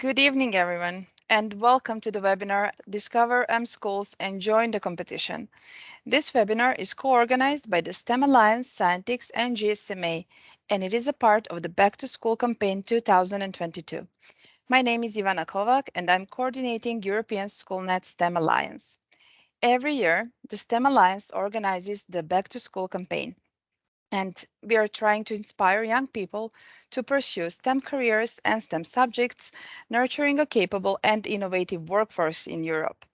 Good evening, everyone, and welcome to the webinar Discover M-Schools and Join the Competition. This webinar is co-organized by the STEM Alliance, Scientix, and GSMA, and it is a part of the Back to School campaign 2022. My name is Ivana Kovac, and I'm coordinating European SchoolNet STEM Alliance. Every year, the STEM Alliance organizes the Back to School campaign, and we are trying to inspire young people to pursue STEM careers and STEM subjects, nurturing a capable and innovative workforce in Europe.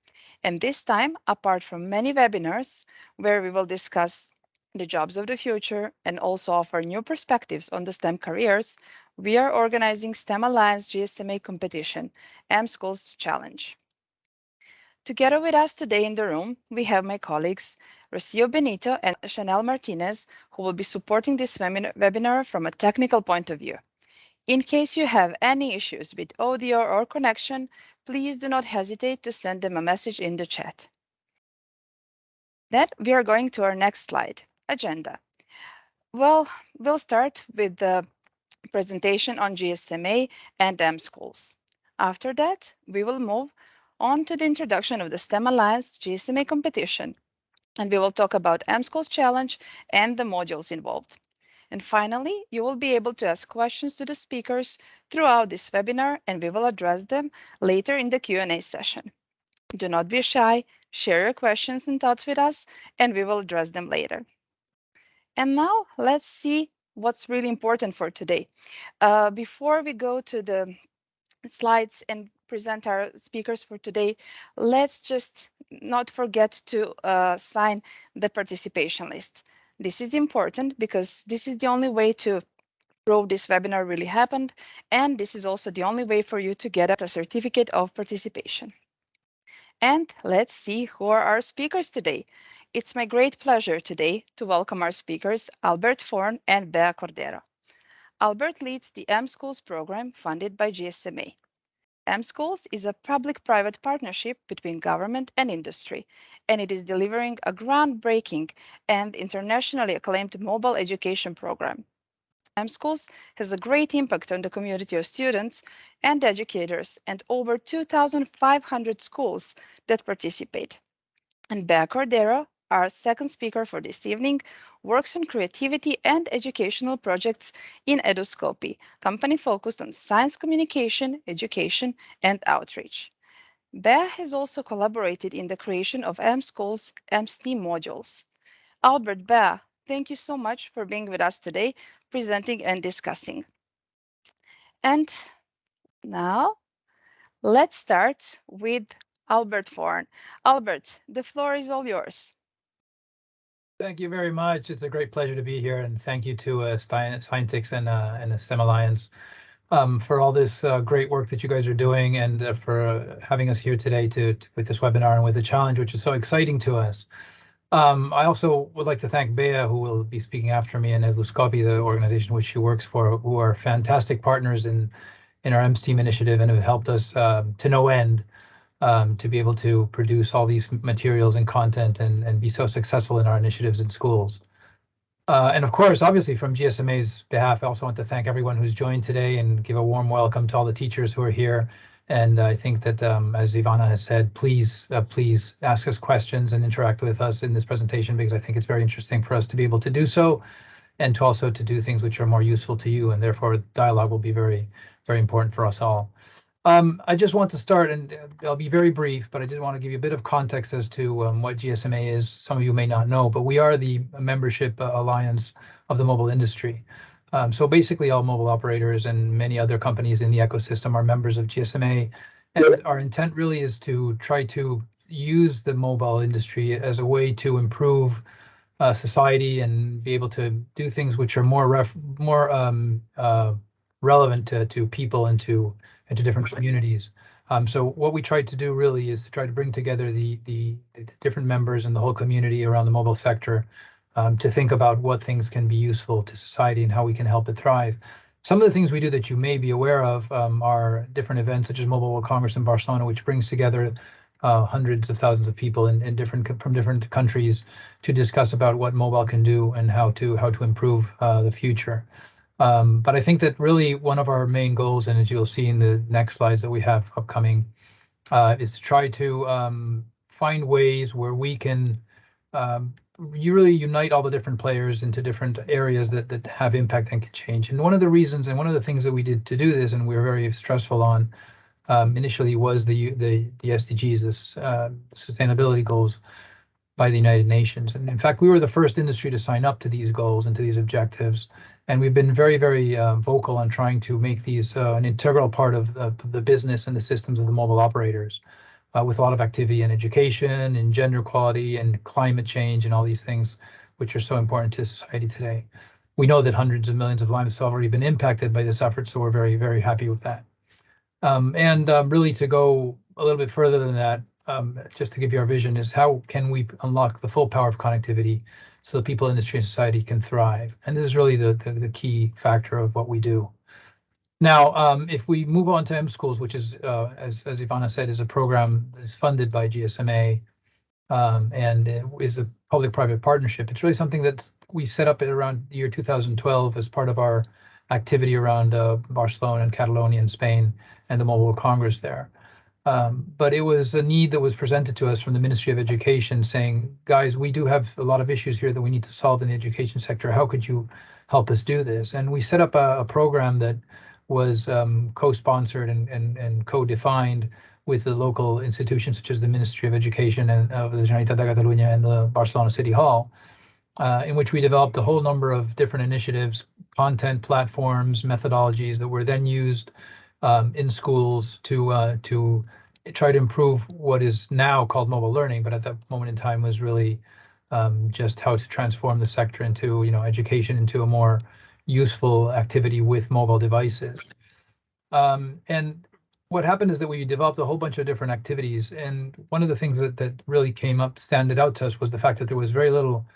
And this time, apart from many webinars where we will discuss the jobs of the future and also offer new perspectives on the STEM careers, we are organizing STEM Alliance GSMA competition, M-Schools Challenge. Together with us today in the room, we have my colleagues Rocio Benito and Chanel Martinez, who will be supporting this webinar from a technical point of view. In case you have any issues with audio or connection, please do not hesitate to send them a message in the chat. Then we are going to our next slide, agenda. Well, we'll start with the presentation on GSMA and mSchools. After that, we will move on to the introduction of the STEM Alliance GSMA competition, and we will talk about mSchools Challenge and the modules involved. And finally, you will be able to ask questions to the speakers throughout this webinar, and we will address them later in the Q&A session. Do not be shy, share your questions and thoughts with us, and we will address them later. And now let's see what's really important for today. Uh, before we go to the slides and present our speakers for today, let's just not forget to uh, sign the participation list. This is important because this is the only way to prove this webinar really happened, and this is also the only way for you to get a certificate of participation. And let's see who are our speakers today. It's my great pleasure today to welcome our speakers, Albert Forn and Bea Cordero. Albert leads the M Schools program funded by GSMA. mSchools is a public-private partnership between government and industry, and it is delivering a groundbreaking and internationally acclaimed mobile education program. mSchools has a great impact on the community of students and educators and over 2,500 schools that participate. And Bea Cordero our second speaker for this evening works on creativity and educational projects in Eduscopi, company focused on science communication, education, and outreach. Bea has also collaborated in the creation of mSchools' mSTEAM modules. Albert Bea, thank you so much for being with us today, presenting and discussing. And now let's start with Albert Forn. Albert, the floor is all yours. Thank you very much. It's a great pleasure to be here, and thank you to uh, Scientix and uh, and the STEM Alliance um, for all this uh, great work that you guys are doing, and uh, for having us here today to, to, with this webinar and with the challenge, which is so exciting to us. Um, I also would like to thank Bea, who will be speaking after me, and Eduscopi, the organization which she works for, who are fantastic partners in in our mSTEAM initiative and have helped us um, to no end um, to be able to produce all these materials and content and, and be so successful in our initiatives in schools. Uh, and of course, obviously from GSMA's behalf, I also want to thank everyone who's joined today and give a warm welcome to all the teachers who are here. And I think that, um, as Ivana has said, please, uh, please ask us questions and interact with us in this presentation because I think it's very interesting for us to be able to do so and to also to do things which are more useful to you. And therefore, dialogue will be very, very important for us all. Um, I just want to start, and uh, I'll be very brief, but I did want to give you a bit of context as to um, what GSMA is. Some of you may not know, but we are the membership uh, alliance of the mobile industry. Um, so basically, all mobile operators and many other companies in the ecosystem are members of GSMA. And our intent really is to try to use the mobile industry as a way to improve uh, society and be able to do things which are more ref more um, uh, relevant to, to people and to into different communities. Um, so what we tried to do really is to try to bring together the, the, the different members and the whole community around the mobile sector um, to think about what things can be useful to society and how we can help it thrive. Some of the things we do that you may be aware of um, are different events such as Mobile World Congress in Barcelona, which brings together uh, hundreds of thousands of people in, in different from different countries to discuss about what mobile can do and how to how to improve uh, the future. Um, but I think that really one of our main goals, and as you'll see in the next slides that we have upcoming, uh, is to try to um, find ways where we can um, you really unite all the different players into different areas that that have impact and can change. And one of the reasons and one of the things that we did to do this, and we were very stressful on um, initially, was the the the SDGs, this uh, sustainability goals by the United Nations. And in fact, we were the first industry to sign up to these goals and to these objectives. And we've been very, very uh, vocal on trying to make these uh, an integral part of the, the business and the systems of the mobile operators uh, with a lot of activity in education and gender equality and climate change and all these things, which are so important to society today. We know that hundreds of millions of lives have already been impacted by this effort, so we're very, very happy with that. Um, and um, really to go a little bit further than that, um, just to give you our vision, is how can we unlock the full power of connectivity so that people, industry, and society can thrive? And this is really the, the, the key factor of what we do. Now, um, if we move on to M Schools, which is, uh, as, as Ivana said, is a program that is funded by GSMA um, and is a public-private partnership, it's really something that we set up around the year 2012 as part of our activity around uh, Barcelona and Catalonia in Spain and the Mobile Congress there. Um, but it was a need that was presented to us from the Ministry of Education saying, guys, we do have a lot of issues here that we need to solve in the education sector. How could you help us do this? And we set up a, a program that was um, co-sponsored and, and, and co-defined with the local institutions such as the Ministry of Education and of the Generalitat de Catalunya and the Barcelona City Hall, uh, in which we developed a whole number of different initiatives, content platforms, methodologies that were then used um, in schools to uh, to try to improve what is now called mobile learning, but at that moment in time was really um, just how to transform the sector into you know education into a more useful activity with mobile devices. Um, and what happened is that we developed a whole bunch of different activities. And one of the things that, that really came up, standed out to us was the fact that there was very little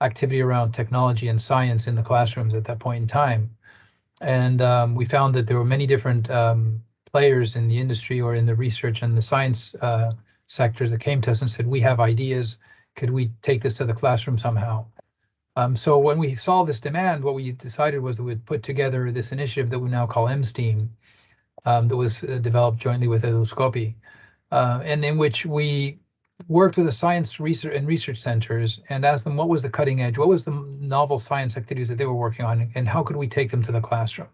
activity around technology and science in the classrooms at that point in time. And um, we found that there were many different um, players in the industry or in the research and the science uh, sectors that came to us and said, we have ideas. Could we take this to the classroom somehow? Um, so when we saw this demand, what we decided was that we'd put together this initiative that we now call MSTEAM, um, that was uh, developed jointly with Eduscopi, uh, and in which we worked with the science research and research centers and asked them what was the cutting edge, what was the novel science activities that they were working on, and how could we take them to the classroom.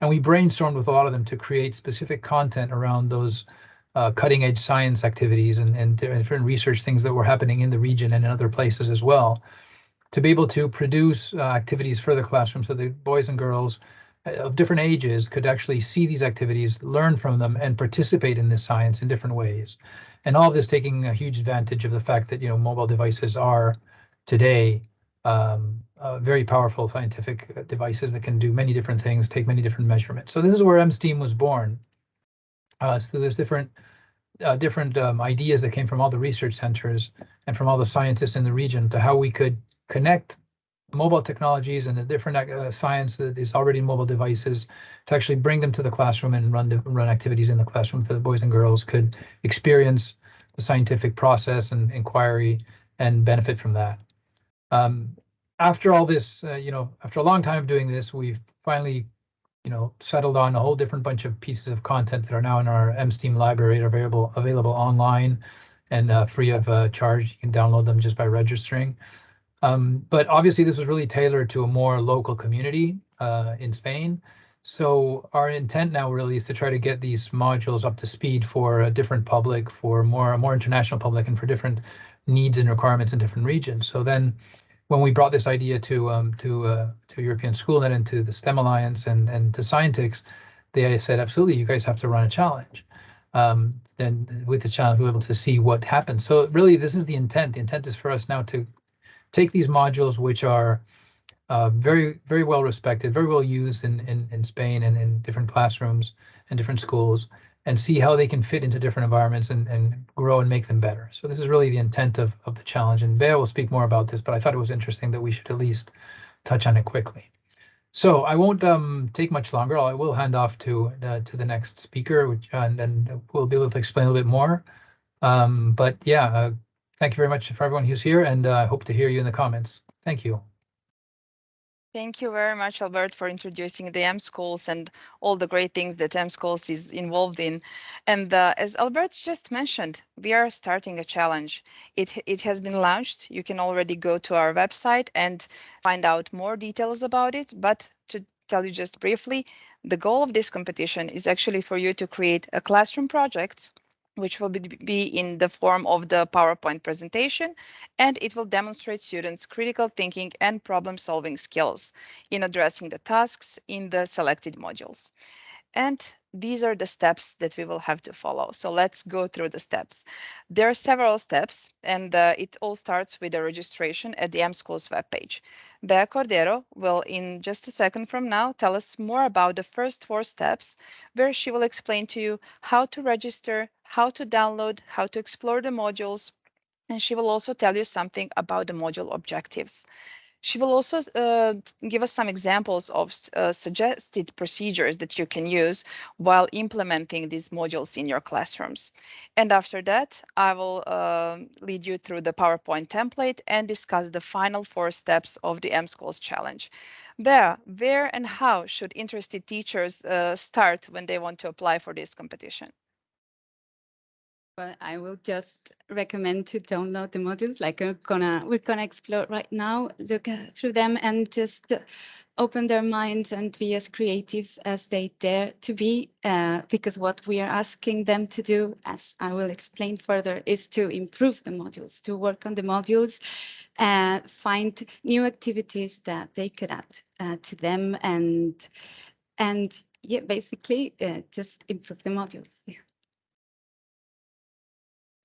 And we brainstormed with a lot of them to create specific content around those uh, cutting edge science activities and, and different research things that were happening in the region and in other places as well to be able to produce uh, activities for the classroom so the boys and girls uh, of different ages could actually see these activities, learn from them, and participate in this science in different ways. And all of this taking a huge advantage of the fact that you know mobile devices are today um, uh, very powerful scientific uh, devices that can do many different things, take many different measurements. So this is where MSTEAM was born. Uh, so there's different uh, different um, ideas that came from all the research centers and from all the scientists in the region to how we could connect mobile technologies and the different uh, science that is already in mobile devices to actually bring them to the classroom and run run activities in the classroom so the boys and girls could experience the scientific process and inquiry and benefit from that. Um, after all this, uh, you know, after a long time of doing this, we've finally, you know, settled on a whole different bunch of pieces of content that are now in our MSTEAM library, are available available online and uh, free of uh, charge. You can download them just by registering. Um, but obviously this was really tailored to a more local community uh, in Spain. So our intent now really is to try to get these modules up to speed for a different public, for more more international public, and for different needs and requirements in different regions. So then, when we brought this idea to um, to uh, to European Schoolnet and to the STEM Alliance and and to Scientix, they said absolutely, you guys have to run a challenge. Um, then with the challenge, we're able to see what happens. So really, this is the intent. The intent is for us now to take these modules, which are uh, very, very well respected, very well used in, in, in Spain and in different classrooms and different schools, and see how they can fit into different environments and, and grow and make them better. So this is really the intent of, of the challenge. And Bea will speak more about this, but I thought it was interesting that we should at least touch on it quickly. So I won't um, take much longer. I will hand off to uh, to the next speaker, which, and then we'll be able to explain a little bit more. Um, but yeah, uh, Thank you very much for everyone who's here, and uh, I hope to hear you in the comments. Thank you. Thank you very much, Albert, for introducing the M schools and all the great things that M schools is involved in. And uh, as Albert just mentioned, we are starting a challenge. It, it has been launched. You can already go to our website and find out more details about it. But to tell you just briefly, the goal of this competition is actually for you to create a classroom project which will be in the form of the PowerPoint presentation, and it will demonstrate students' critical thinking and problem-solving skills in addressing the tasks in the selected modules. And these are the steps that we will have to follow. So let's go through the steps. There are several steps, and uh, it all starts with the registration at the M-Schools webpage. Bea Cordero will, in just a second from now, tell us more about the first four steps, where she will explain to you how to register, how to download, how to explore the modules, and she will also tell you something about the module objectives. She will also uh, give us some examples of uh, suggested procedures that you can use while implementing these modules in your classrooms. And after that, I will uh, lead you through the PowerPoint template and discuss the final four steps of the M-Schools challenge. Bea, where and how should interested teachers uh, start when they want to apply for this competition? Well, I will just recommend to download the modules like we're gonna we're gonna explore right now, look through them and just open their minds and be as creative as they dare to be uh, because what we are asking them to do, as I will explain further, is to improve the modules, to work on the modules, uh, find new activities that they could add uh, to them and and yeah, basically uh, just improve the modules. Yeah.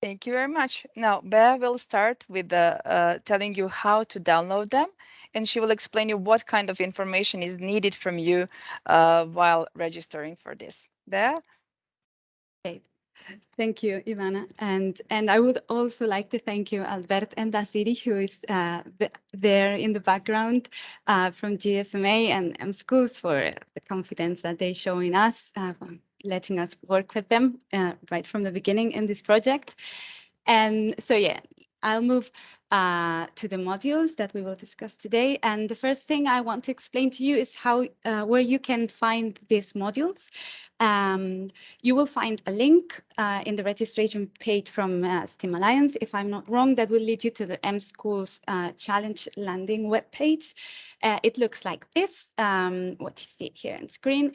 Thank you very much. Now, Bea will start with the, uh, telling you how to download them, and she will explain you what kind of information is needed from you uh, while registering for this. Bea? Okay. Thank you, Ivana. And and I would also like to thank you, Albert and Dasiri, who is uh, there in the background uh, from GSMA and M Schools for the confidence that they show in us. Letting us work with them uh, right from the beginning in this project. And so, yeah, I'll move uh, to the modules that we will discuss today. And the first thing I want to explain to you is how uh, where you can find these modules. Um, you will find a link uh, in the registration page from uh, STEM Alliance. If I'm not wrong, that will lead you to the M Schools uh, Challenge landing webpage. Uh, it looks like this, um, what you see here on screen.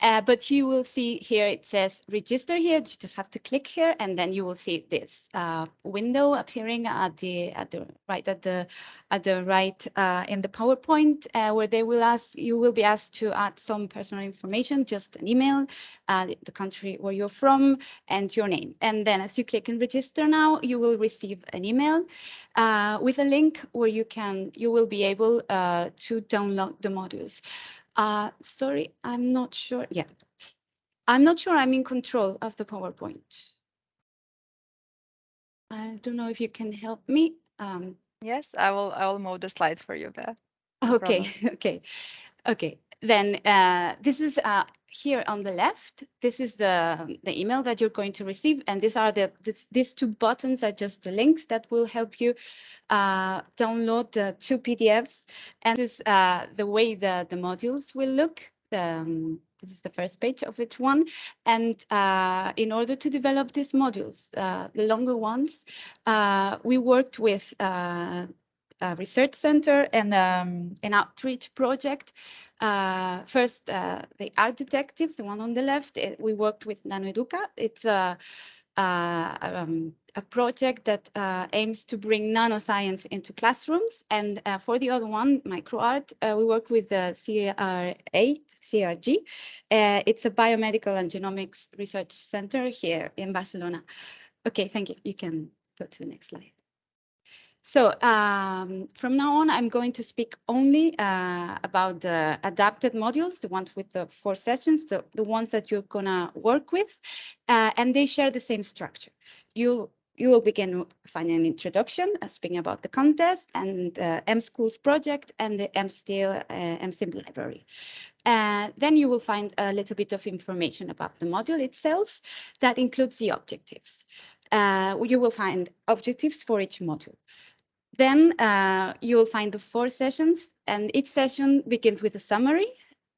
Uh, but you will see here it says register here. You just have to click here, and then you will see this uh, window appearing at the at the right at the at the right uh, in the PowerPoint, uh, where they will ask you will be asked to add some personal information, just an email, uh, the country where you're from, and your name. And then as you click and register now, you will receive an email uh, with a link where you can you will be able to download the modules. Uh, sorry, I'm not sure. Yeah, I'm not sure I'm in control of the PowerPoint. I don't know if you can help me. Um, yes, I will. I will move the slides for you, Beth. No okay, okay, okay. Then uh, this is uh, here on the left. This is the the email that you're going to receive, and these are the this, these two buttons are just the links that will help you uh, download the two PDFs. And this is uh, the way the, the modules will look. Um, this is the first page of each one. And uh, in order to develop these modules, uh, the longer ones, uh, we worked with uh, research center and um, an outreach project. Uh, first, uh, the art detectives, the one on the left, it, we worked with NanoEduca. It's a, um, a project that uh, aims to bring nanoscience into classrooms. And uh, for the other one, microart, uh, we work with the CR8, CRG. Uh, it's a biomedical and genomics research center here in Barcelona. Okay, thank you. You can go to the next slide. So um, from now on, I'm going to speak only uh, about the adapted modules, the ones with the four sessions, the, the ones that you're gonna work with, uh, and they share the same structure. You you will begin finding an introduction, uh, speaking about the contest and uh, M Schools project and the mSTEAM uh, library. Uh, then you will find a little bit of information about the module itself that includes the objectives. Uh, you will find objectives for each module Then uh, you will find the four sessions and each session begins with a summary,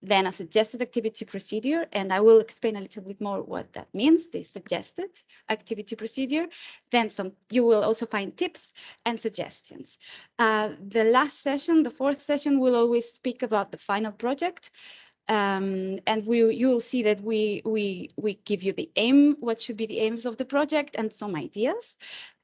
then a suggested activity procedure, and I will explain a little bit more what that means, the suggested activity procedure. Then some, you will also find tips and suggestions. Uh, the last session, the fourth session, will always speak about the final project. Um, and we you will see that we we we give you the aim, what should be the aims of the project and some ideas.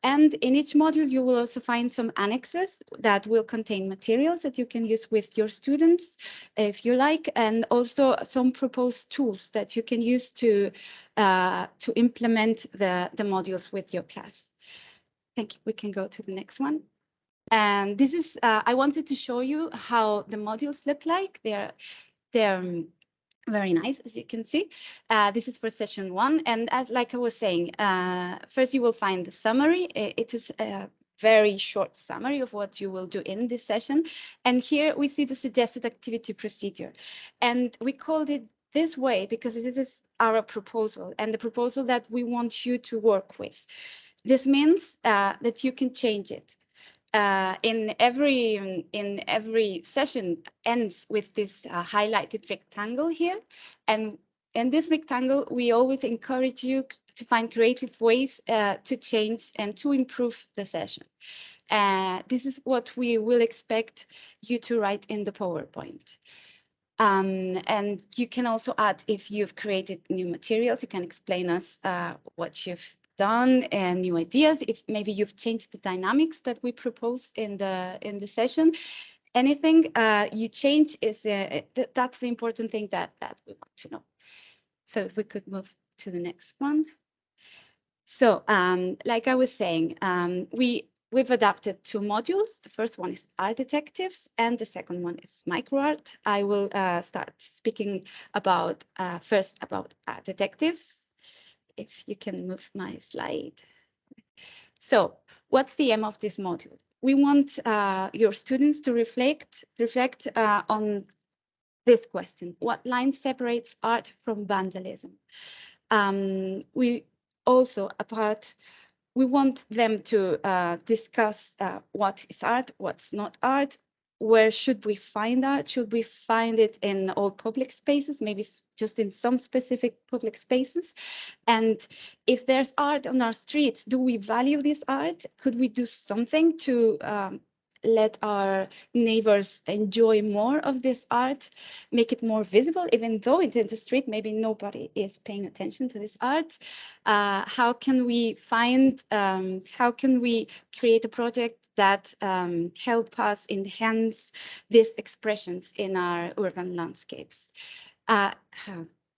And in each module, you will also find some annexes that will contain materials that you can use with your students, if you like, and also some proposed tools that you can use to uh, to implement the, the modules with your class. Thank you. We can go to the next one. And this is, uh, I wanted to show you how the modules look like. They're they're um, very nice, as you can see. Uh, this is for session one. And as like I was saying, uh, first you will find the summary. It is a very short summary of what you will do in this session. And here we see the suggested activity procedure. And we called it this way because this is our proposal and the proposal that we want you to work with. This means uh, that you can change it uh, in every in every session ends with this uh, highlighted rectangle here and in this rectangle we always encourage you to find creative ways uh, to change and to improve the session uh, this is what we will expect you to write in the PowerPoint. Um, and you can also add if you've created new materials, you can explain us uh, what you've done and new ideas if maybe you've changed the dynamics that we propose in the in the session anything uh, you change is uh, th that's the important thing that that we want to know so if we could move to the next one so um, like i was saying um, we We've adapted two modules. The first one is art detectives and the second one is microart. I will uh, start speaking about uh, first about art detectives if you can move my slide. So what's the aim of this module? We want uh, your students to reflect, reflect uh, on this question. What line separates art from vandalism? Um, we also, apart, we want them to uh, discuss uh, what is art, what's not art, where should we find that? Should we find it in all public spaces, maybe just in some specific public spaces? And if there's art on our streets, do we value this art? Could we do something to um, let our neighbors enjoy more of this art, make it more visible, even though it's in the street, maybe nobody is paying attention to this art. Uh, how can we find, um, how can we create a project that um, help us enhance these expressions in our urban landscapes? Uh,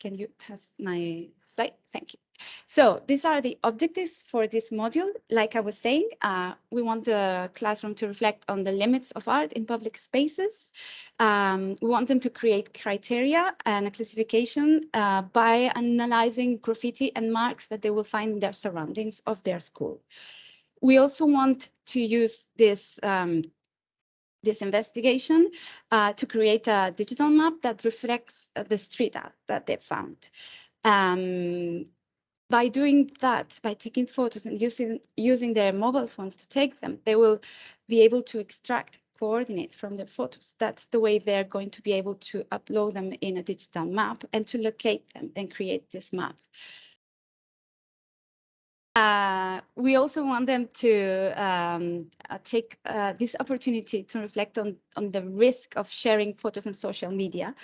can you pass my slide? Thank you. So these are the objectives for this module. Like I was saying, uh, we want the classroom to reflect on the limits of art in public spaces. Um, we want them to create criteria and a classification uh, by analyzing graffiti and marks that they will find in their surroundings of their school. We also want to use this um, this investigation uh, to create a digital map that reflects uh, the street art that they found. Um, by doing that, by taking photos and using, using their mobile phones to take them, they will be able to extract coordinates from the photos. That's the way they're going to be able to upload them in a digital map and to locate them and create this map. Uh, we also want them to um, uh, take uh, this opportunity to reflect on, on the risk of sharing photos on social media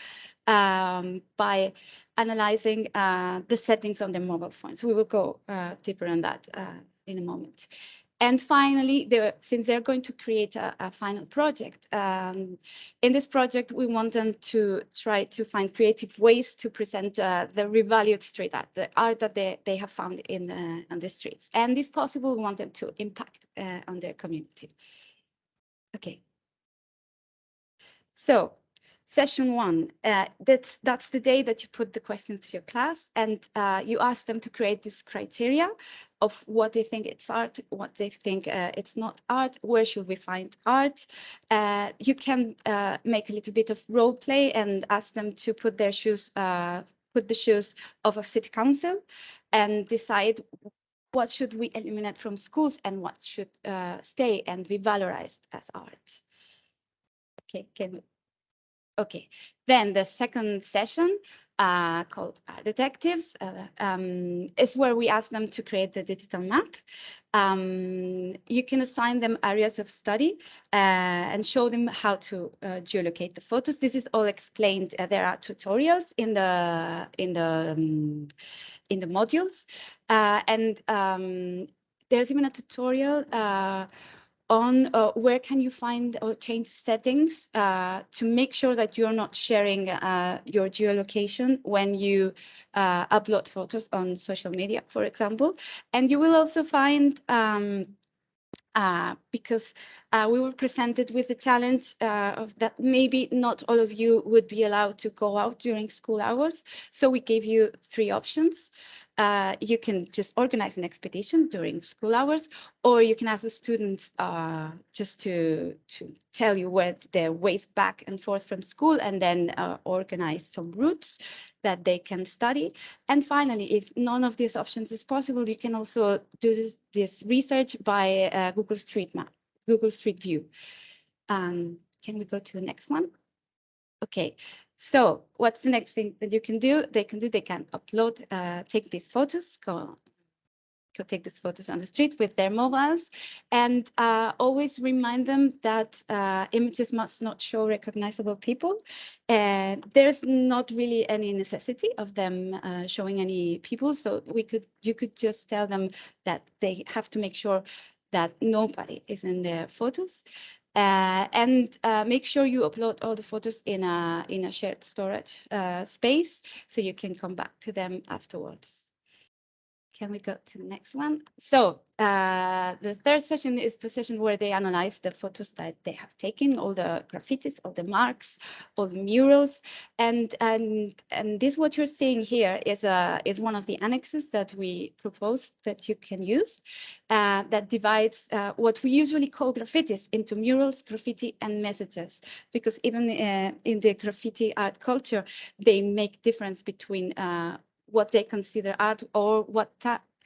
um, by analyzing uh, the settings on their mobile phones. We will go uh, deeper on that uh, in a moment. And finally, since they're going to create a, a final project, um, in this project, we want them to try to find creative ways to present uh, the revalued street art, the art that they, they have found in the, on the streets. And if possible, we want them to impact uh, on their community. Okay. So session one, uh, that's, that's the day that you put the questions to your class and uh, you ask them to create this criteria of what they think it's art, what they think uh, it's not art, where should we find art. Uh, you can uh, make a little bit of role play and ask them to put their shoes, uh, put the shoes of a city council and decide what should we eliminate from schools and what should stay and be valorized as art. Okay, can we? Okay, then the second session uh, called Art Detectives uh, um, is where we ask them to create the digital map. Um, you can assign them areas of study uh, and show them how to uh, geolocate the photos. This is all explained. Uh, there are tutorials in the in the um, in the modules, uh, and um, there's even a tutorial on uh, where can you find or change settings uh, to make sure that you're not sharing uh, your geolocation when you uh, upload photos on social media, for example. And you will also find um, uh, because uh, we were presented with the challenge uh, of that maybe not all of you would be allowed to go out during school hours. So we gave you three options. Uh, you can just organize an expedition during school hours, or you can ask the students uh, just to, to tell you where their ways back and forth from school and then uh, organize some routes that they can study. And finally, if none of these options is possible, you can also do this, this research by uh, Google Street Map, Google Street View. Um, can we go to the next one? Okay, so what's the next thing that you can do? They can do, they can upload, uh, take these photos, go, go take these photos on the street with their mobiles and uh, always remind them that uh, images must not show recognizable people. And there's not really any necessity of them uh, showing any people. So we could, you could just tell them that they have to make sure that nobody is in their photos. Uh, and uh, make sure you upload all the photos in a in a shared storage uh, space so you can come back to them afterwards. Can we go to the next one? So uh, the third session is the session where they analyze the photos that they have taken, all the graffitis, all the marks, all the murals, and and and this what you're seeing here is a is one of the annexes that we propose that you can use, uh, that divides uh, what we usually call graffitis into murals, graffiti, and messages, because even uh, in the graffiti art culture, they make difference between uh, what they consider art or what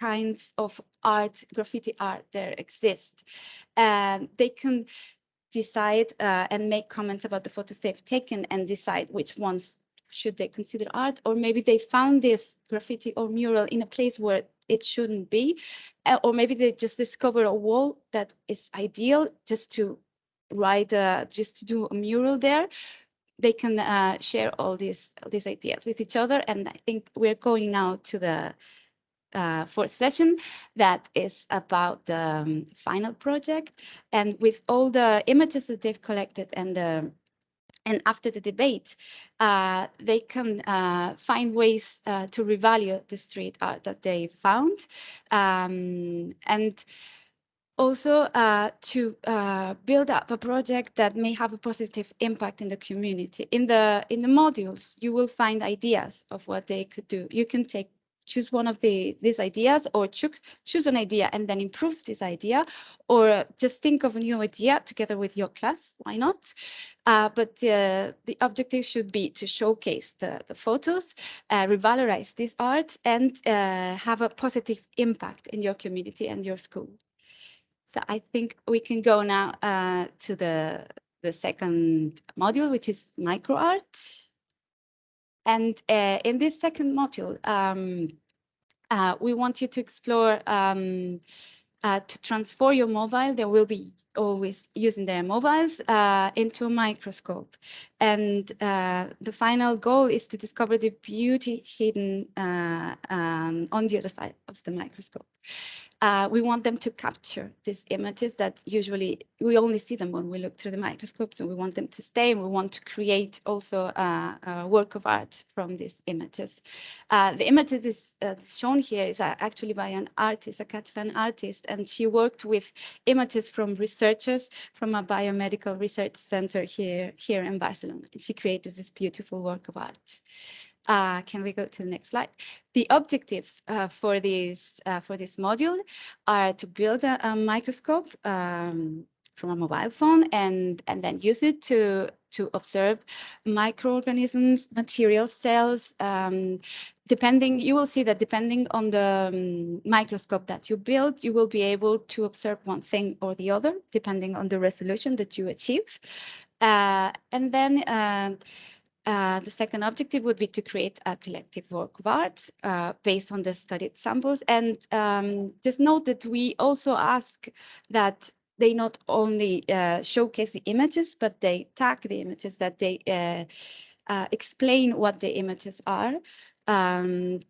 kinds of art, graffiti art there exist. And they can decide uh, and make comments about the photos they've taken and decide which ones should they consider art or maybe they found this graffiti or mural in a place where it shouldn't be or maybe they just discover a wall that is ideal just to write uh, just to do a mural there they can uh, share all these these ideas with each other. And I think we're going now to the uh, fourth session that is about the um, final project. And with all the images that they've collected and the and after the debate, uh, they can uh, find ways uh, to revalue the street art that they found. Um, and also uh, to uh, build up a project that may have a positive impact in the community. In the in the modules, you will find ideas of what they could do. You can take choose one of the these ideas or choose choose an idea and then improve this idea or just think of a new idea together with your class why not uh, but uh, the objective should be to showcase the, the photos uh, revalorize this art and uh, have a positive impact in your community and your school so I think we can go now uh, to the, the second module, which is micro art. And uh, in this second module, um, uh, we want you to explore um, uh, to transform your mobile. There will be always using their mobiles uh, into a microscope. And uh, the final goal is to discover the beauty hidden uh, um, on the other side of the microscope uh, we want them to capture these images that usually we only see them when we look through the microscopes and we want them to stay and we want to create also a, a work of art from these images. Uh, the images is, uh, shown here is uh, actually by an artist, a Catalan artist, and she worked with images from researchers from a biomedical research center here, here in Barcelona. And she created this beautiful work of art. Uh, can we go to the next slide? The objectives uh, for this uh, for this module are to build a, a microscope um, from a mobile phone and and then use it to to observe microorganisms, material cells. Um, depending, you will see that depending on the um, microscope that you build, you will be able to observe one thing or the other, depending on the resolution that you achieve. Uh, and then uh, uh, the second objective would be to create a collective work of art uh, based on the studied samples. And um, just note that we also ask that they not only uh, showcase the images, but they tag the images, that they uh, uh, explain what the images are um,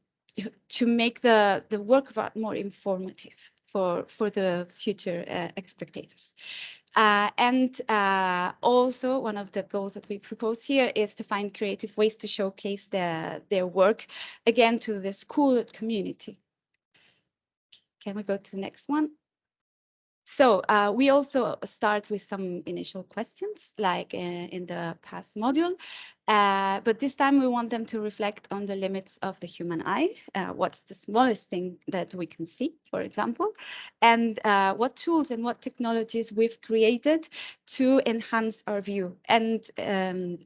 to make the, the work of art more informative for, for the future spectators. Uh, and uh, also one of the goals that we propose here is to find creative ways to showcase the, their work again to the school community. Can we go to the next one? So uh, we also start with some initial questions like uh, in the past module, uh, but this time we want them to reflect on the limits of the human eye. Uh, what's the smallest thing that we can see, for example, and uh, what tools and what technologies we've created to enhance our view. And um,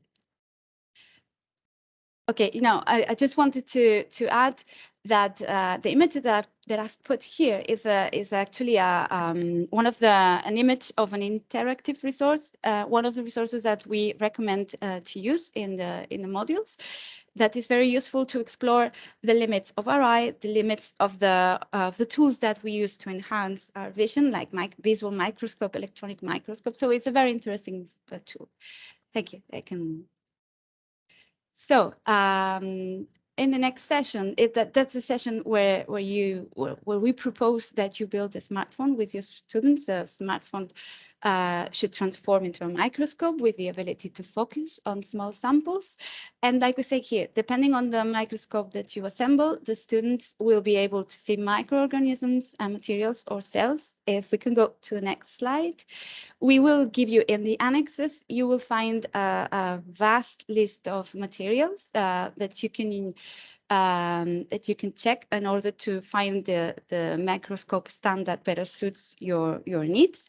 okay, you know, I, I just wanted to to add that uh, the image that, that I've put here is a, is actually a, um, one of the an image of an interactive resource, uh, one of the resources that we recommend uh, to use in the in the modules. That is very useful to explore the limits of our eye, the limits of the of the tools that we use to enhance our vision, like mic visual microscope, electronic microscope. So it's a very interesting uh, tool. Thank you. I can so um, in the next session, it, that, that's a session where, where you where, where, we propose that you build a smartphone with your students. A smartphone uh, should transform into a microscope with the ability to focus on small samples. And like we say here, depending on the microscope that you assemble, the students will be able to see microorganisms and materials or cells. If we can go to the next slide, we will give you in the annexes, you will find a, a vast list of materials uh, that you can um, that you can check in order to find the, the microscope stand that better suits your, your needs.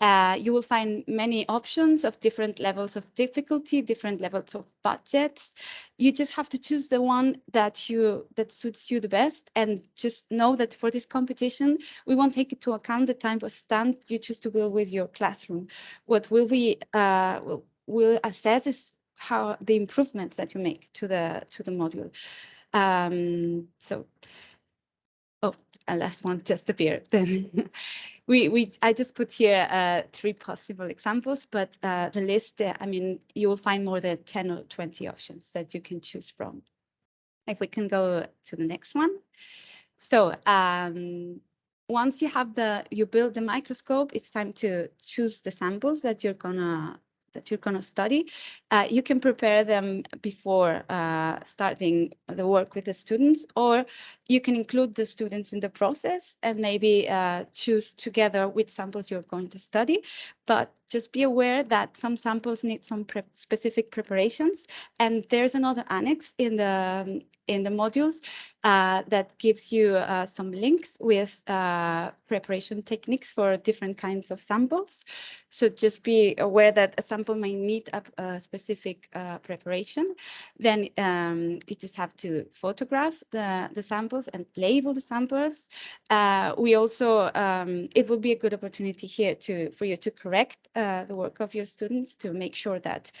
Uh, you will find many options of different levels of difficulty, different levels of budgets. You just have to choose the one that you that suits you the best and just know that for this competition, we won't take into account the type of stand you choose to build with your classroom. What will we uh, will, will assess is how the improvements that you make to the to the module. Um, so, oh, a last one just appeared. Then we we I just put here uh, three possible examples, but uh, the list, uh, I mean, you will find more than 10 or 20 options that you can choose from. If we can go to the next one. So um, once you have the, you build the microscope, it's time to choose the samples that you're gonna that you're going to study, uh, you can prepare them before uh, starting the work with the students, or you can include the students in the process and maybe uh, choose together which samples you're going to study. But just be aware that some samples need some pre specific preparations, and there's another annex in the in the modules uh, that gives you uh, some links with uh, preparation techniques for different kinds of samples. So just be aware that a sample may need a, a specific uh, preparation. Then um, you just have to photograph the, the samples and label the samples. Uh, we also, um, it will be a good opportunity here to for you to correct uh, the work of your students to make sure that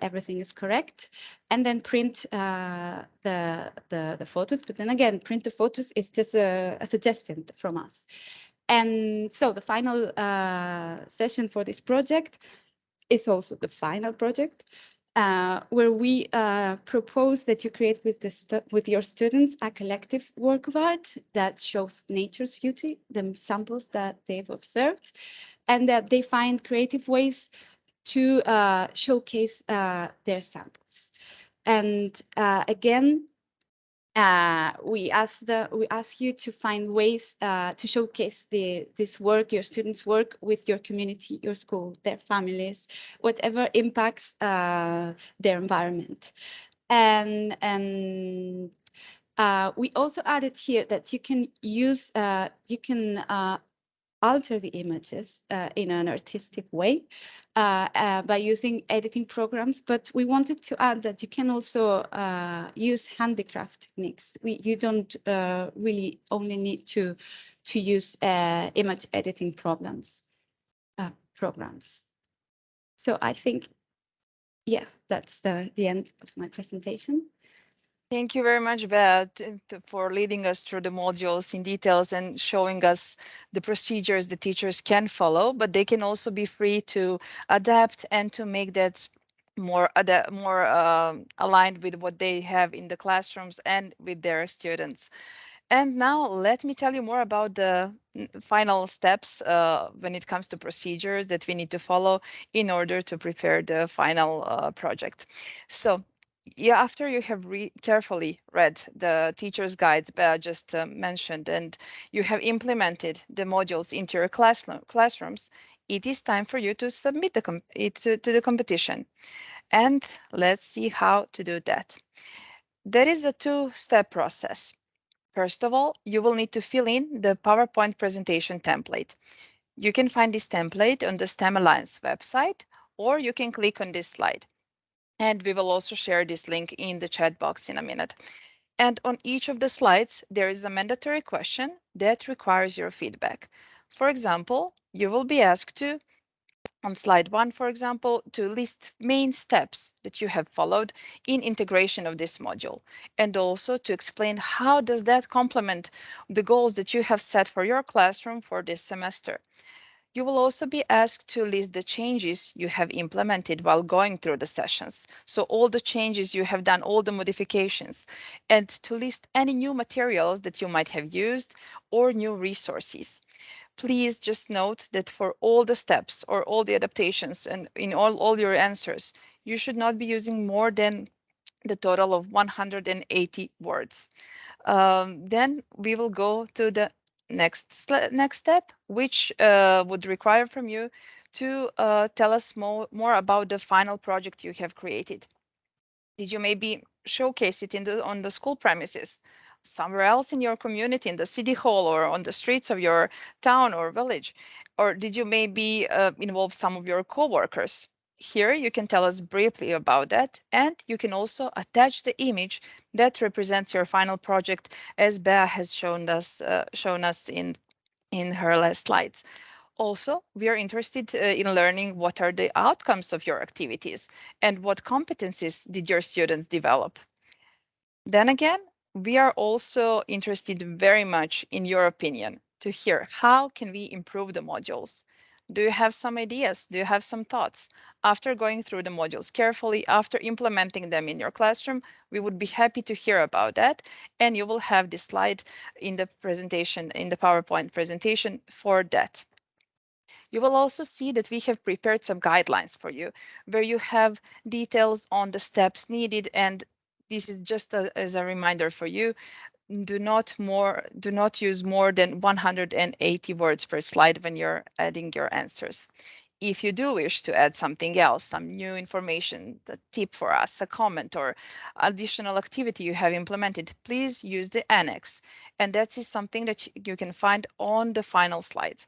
everything is correct and then print uh, the, the, the photos. But then again, print the photos is just a, a suggestion from us. And so the final uh, session for this project is also the final project. Uh, where we uh, propose that you create with the with your students a collective work of art that shows nature's beauty, the samples that they've observed, and that they find creative ways to uh, showcase uh, their samples. And uh, again, uh, we ask the we ask you to find ways uh, to showcase the this work, your students' work with your community, your school, their families, whatever impacts uh, their environment. And and uh, we also added here that you can use uh, you can alter the images uh, in an artistic way uh, uh, by using editing programs. But we wanted to add that you can also uh, use handicraft techniques. We, you don't uh, really only need to, to use image editing programs. programs. So I think, yeah, that's the, the end of my presentation. Thank you very much, Beth, for leading us through the modules in details and showing us the procedures the teachers can follow, but they can also be free to adapt and to make that more more uh, aligned with what they have in the classrooms and with their students. And now let me tell you more about the final steps uh, when it comes to procedures that we need to follow in order to prepare the final uh, project. So yeah, after you have re carefully read the teacher's guides Bea just uh, mentioned and you have implemented the modules into your class classrooms, it is time for you to submit the it to, to the competition. And let's see how to do that. There is a two-step process. First of all, you will need to fill in the PowerPoint presentation template. You can find this template on the STEM Alliance website, or you can click on this slide. And we will also share this link in the chat box in a minute. And on each of the slides, there is a mandatory question that requires your feedback. For example, you will be asked to, on slide one, for example, to list main steps that you have followed in integration of this module, and also to explain how does that complement the goals that you have set for your classroom for this semester. You will also be asked to list the changes you have implemented while going through the sessions. So all the changes you have done, all the modifications, and to list any new materials that you might have used or new resources. Please just note that for all the steps or all the adaptations and in all, all your answers, you should not be using more than the total of 180 words. Um, then we will go to the next next step, which uh, would require from you to uh, tell us more, more about the final project you have created. Did you maybe showcase it in the on the school premises, somewhere else in your community, in the city hall or on the streets of your town or village? Or did you maybe uh, involve some of your co-workers? Here you can tell us briefly about that and you can also attach the image that represents your final project as Bea has shown us uh, shown us in in her last slides. Also, we are interested uh, in learning what are the outcomes of your activities and what competencies did your students develop. Then again, we are also interested very much in your opinion to hear how can we improve the modules. Do you have some ideas? Do you have some thoughts? After going through the modules carefully, after implementing them in your classroom, we would be happy to hear about that. And you will have this slide in the presentation, in the PowerPoint presentation for that. You will also see that we have prepared some guidelines for you where you have details on the steps needed and this is just a, as a reminder for you do not more do not use more than 180 words per slide when you're adding your answers. If you do wish to add something else, some new information, a tip for us, a comment or additional activity you have implemented, please use the annex. And that is something that you can find on the final slides.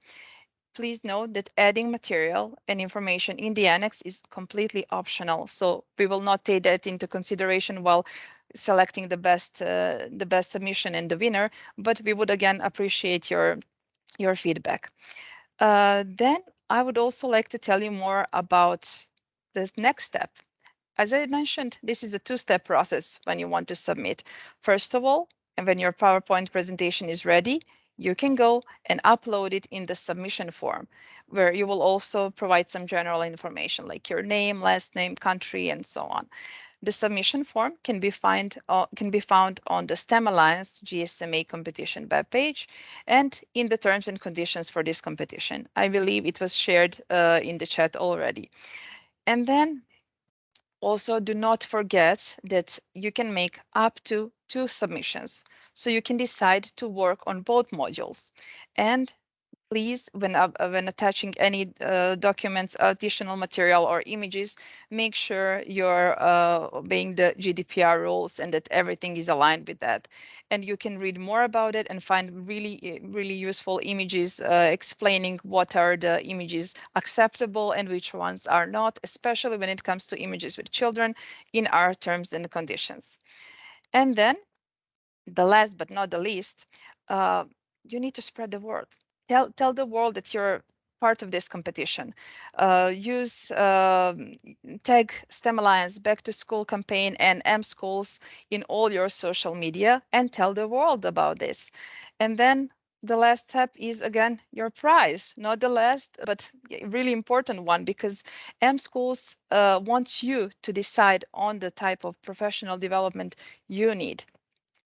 Please note that adding material and information in the annex is completely optional. So we will not take that into consideration while selecting the best uh, the best submission and the winner, but we would again appreciate your your feedback. Uh, then I would also like to tell you more about the next step. As I mentioned, this is a two-step process when you want to submit. First of all, and when your PowerPoint presentation is ready, you can go and upload it in the submission form, where you will also provide some general information like your name, last name, country, and so on. The submission form can be, find, uh, can be found on the STEM Alliance GSMA competition webpage and in the terms and conditions for this competition. I believe it was shared uh, in the chat already. And then also do not forget that you can make up to two submissions. So you can decide to work on both modules. And please, when, uh, when attaching any uh, documents, additional material or images, make sure you're uh, obeying the GDPR rules and that everything is aligned with that. And you can read more about it and find really, eh, really useful images uh, explaining what are the images acceptable and which ones are not, especially when it comes to images with children in our terms and conditions. And then the last but not the least, uh, you need to spread the word tell tell the world that you're part of this competition. Uh, use uh, tag STEM Alliance Back to School campaign and mSchools in all your social media and tell the world about this. And then the last step is again your prize, not the last, but really important one because mSchools uh, wants you to decide on the type of professional development you need.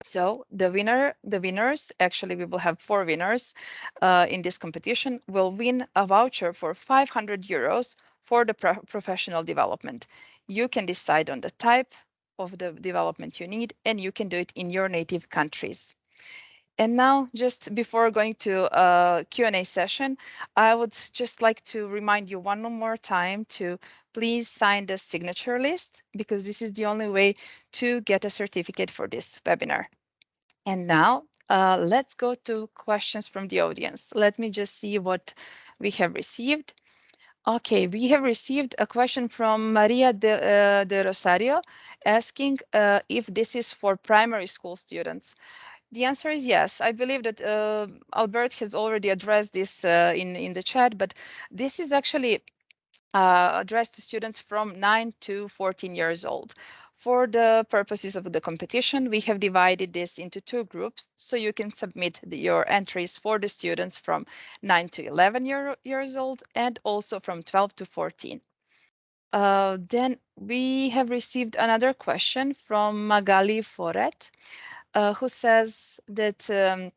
So the winner, the winners, actually we will have four winners uh, in this competition, will win a voucher for 500 euros for the pro professional development. You can decide on the type of the development you need and you can do it in your native countries. And now, just before going to a Q&A session, I would just like to remind you one more time to please sign the signature list because this is the only way to get a certificate for this webinar. And now uh, let's go to questions from the audience. Let me just see what we have received. Okay, we have received a question from Maria de, uh, de Rosario asking uh, if this is for primary school students. The answer is yes. I believe that uh, Albert has already addressed this uh, in, in the chat, but this is actually uh, addressed to students from 9 to 14 years old. For the purposes of the competition, we have divided this into two groups, so you can submit the, your entries for the students from 9 to 11 year, years old and also from 12 to 14. Uh, then we have received another question from Magali Foret, uh, who says that um,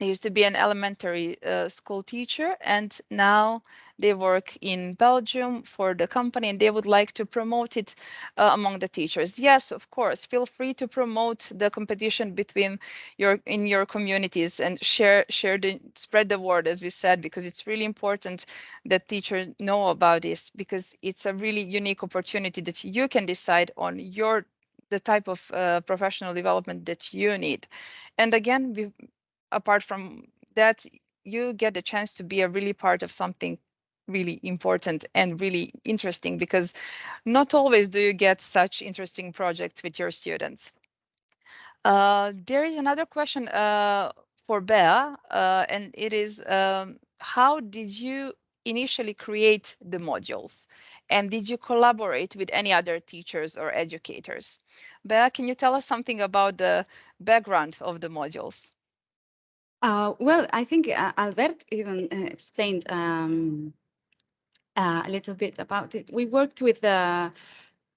used to be an elementary uh, school teacher and now they work in Belgium for the company and they would like to promote it uh, among the teachers. Yes, of course, feel free to promote the competition between your in your communities and share share the spread the word as we said because it's really important that teachers know about this because it's a really unique opportunity that you can decide on your the type of uh, professional development that you need. And again, we apart from that, you get a chance to be a really part of something really important and really interesting because not always do you get such interesting projects with your students. Uh, there is another question uh, for Bea, uh, and it is um, how did you initially create the modules? And did you collaborate with any other teachers or educators? Bea, can you tell us something about the background of the modules? Uh, well, I think uh, Albert even uh, explained um, uh, a little bit about it. We worked with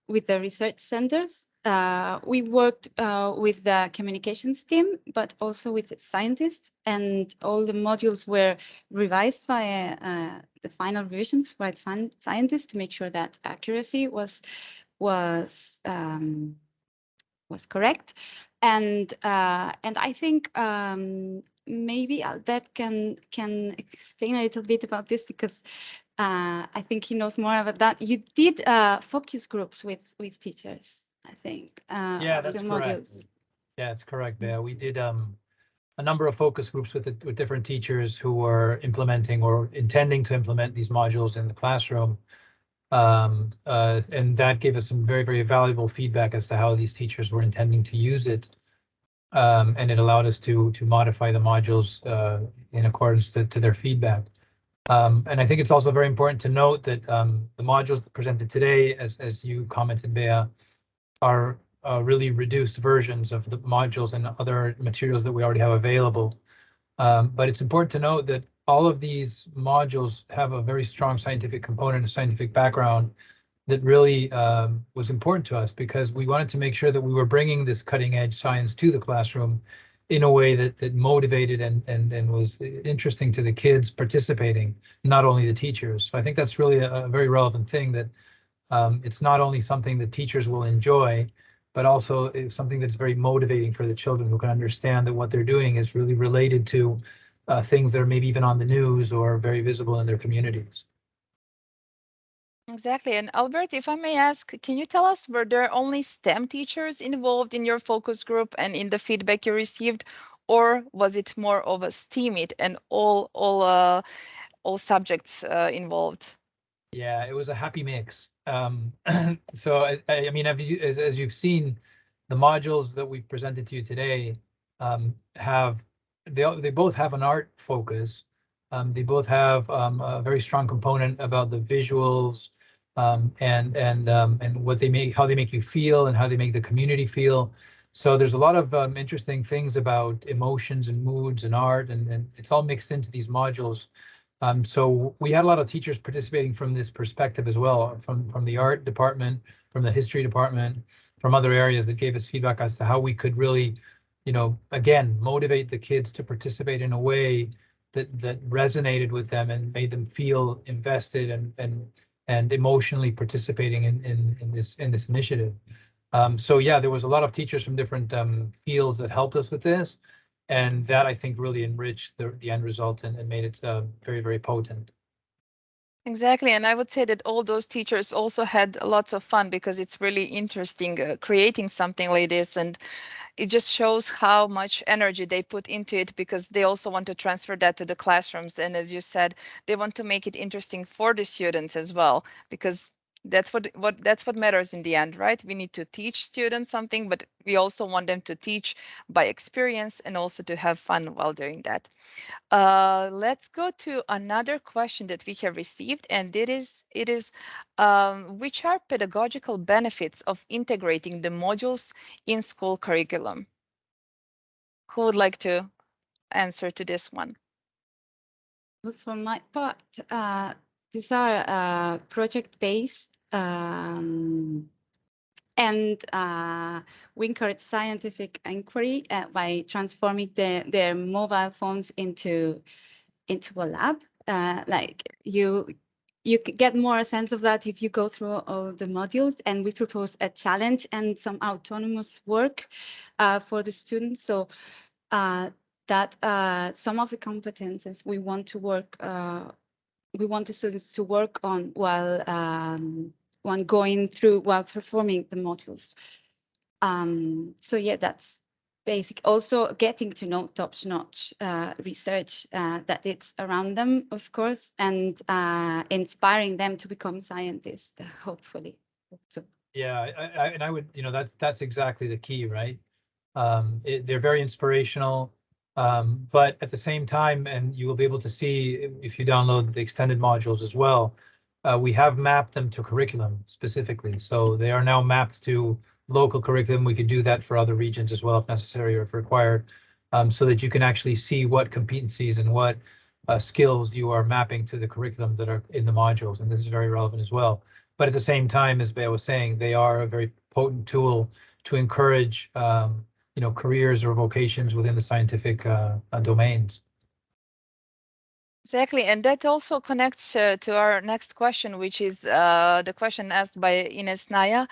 with the research centers. Uh, we worked uh, with the communications team, but also with the scientists, and all the modules were revised by the final revisions by scientists to make sure that accuracy was was um, was correct. And uh, and I think um, maybe Albert can can explain a little bit about this because uh, I think he knows more about that. You did uh, focus groups with with teachers, I think. Uh, yeah, that's correct. Modules. Yeah, it's correct, Bea. We did um, a number of focus groups with with different teachers who were implementing or intending to implement these modules in the classroom. Um, uh, and that gave us some very, very valuable feedback as to how these teachers were intending to use it. Um, and it allowed us to to modify the modules uh, in accordance to, to their feedback. Um, and I think it's also very important to note that um, the modules presented today, as, as you commented, Bea, are uh, really reduced versions of the modules and other materials that we already have available. Um, but it's important to note that all of these modules have a very strong scientific component, a scientific background that really um, was important to us because we wanted to make sure that we were bringing this cutting edge science to the classroom in a way that that motivated and and and was interesting to the kids participating, not only the teachers. So I think that's really a, a very relevant thing that um, it's not only something that teachers will enjoy, but also something that's very motivating for the children who can understand that what they're doing is really related to uh, things that are maybe even on the news or very visible in their communities. Exactly. And Albert, if I may ask, can you tell us were there only STEM teachers involved in your focus group and in the feedback you received, or was it more of a STEAM it and all all uh, all subjects uh, involved? Yeah, it was a happy mix. Um, so I, I mean, as, you, as, as you've seen, the modules that we presented to you today um, have they they both have an art focus. Um, they both have um, a very strong component about the visuals um, and and um, and what they make, how they make you feel, and how they make the community feel. So there's a lot of um, interesting things about emotions and moods and art, and, and it's all mixed into these modules. Um, so we had a lot of teachers participating from this perspective as well, from from the art department, from the history department, from other areas that gave us feedback as to how we could really, you know, again, motivate the kids to participate in a way that that resonated with them and made them feel invested and and and emotionally participating in in, in this in this initiative. Um, so yeah, there was a lot of teachers from different um, fields that helped us with this, and that I think really enriched the the end result and, and made it uh, very very potent. Exactly, and I would say that all those teachers also had lots of fun because it's really interesting uh, creating something like this and it just shows how much energy they put into it because they also want to transfer that to the classrooms and as you said they want to make it interesting for the students as well because that's what what that's what matters in the end right? We need to teach students something but we also want them to teach by experience and also to have fun while doing that. Uh, let's go to another question that we have received and it is it is um, which are pedagogical benefits of integrating the modules in school curriculum? Who would like to answer to this one? Well, for my part, uh, these are uh, project-based um, and uh, we encourage scientific inquiry uh, by transforming the, their mobile phones into into a lab. Uh, like you you get more sense of that if you go through all the modules and we propose a challenge and some autonomous work uh, for the students. So uh, that uh, some of the competences we want to work we want the students to work on while um, when going through while performing the modules. Um, so yeah, that's basic. Also getting to know top-notch uh, research uh, that it's around them, of course, and uh, inspiring them to become scientists, hopefully. So Yeah, I, I, and I would, you know, that's that's exactly the key, right? Um, it, they're very inspirational, um, but at the same time, and you will be able to see if you download the extended modules as well. Uh, we have mapped them to curriculum specifically, so they are now mapped to local curriculum. We could do that for other regions as well if necessary or if required, um, so that you can actually see what competencies and what uh, skills you are mapping to the curriculum that are in the modules, and this is very relevant as well. But at the same time, as Bea was saying, they are a very potent tool to encourage um, you know, careers or vocations within the scientific uh, domains. Exactly, and that also connects uh, to our next question, which is uh, the question asked by Ines Naya.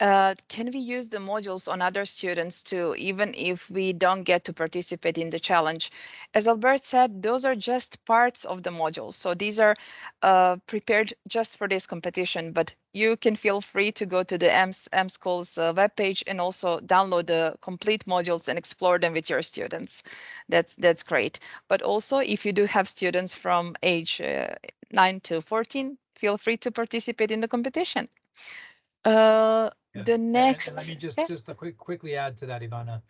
Uh, can we use the modules on other students too, even if we don't get to participate in the challenge? As Albert said, those are just parts of the modules. So these are uh, prepared just for this competition, but you can feel free to go to the EMS, mSchools' uh, webpage and also download the complete modules and explore them with your students. That's, that's great. But also, if you do have students from age uh, 9 to 14, feel free to participate in the competition. Uh, Yeah. the And- and next, Let me just, yeah. just a quick, quickly add to that, Ivana.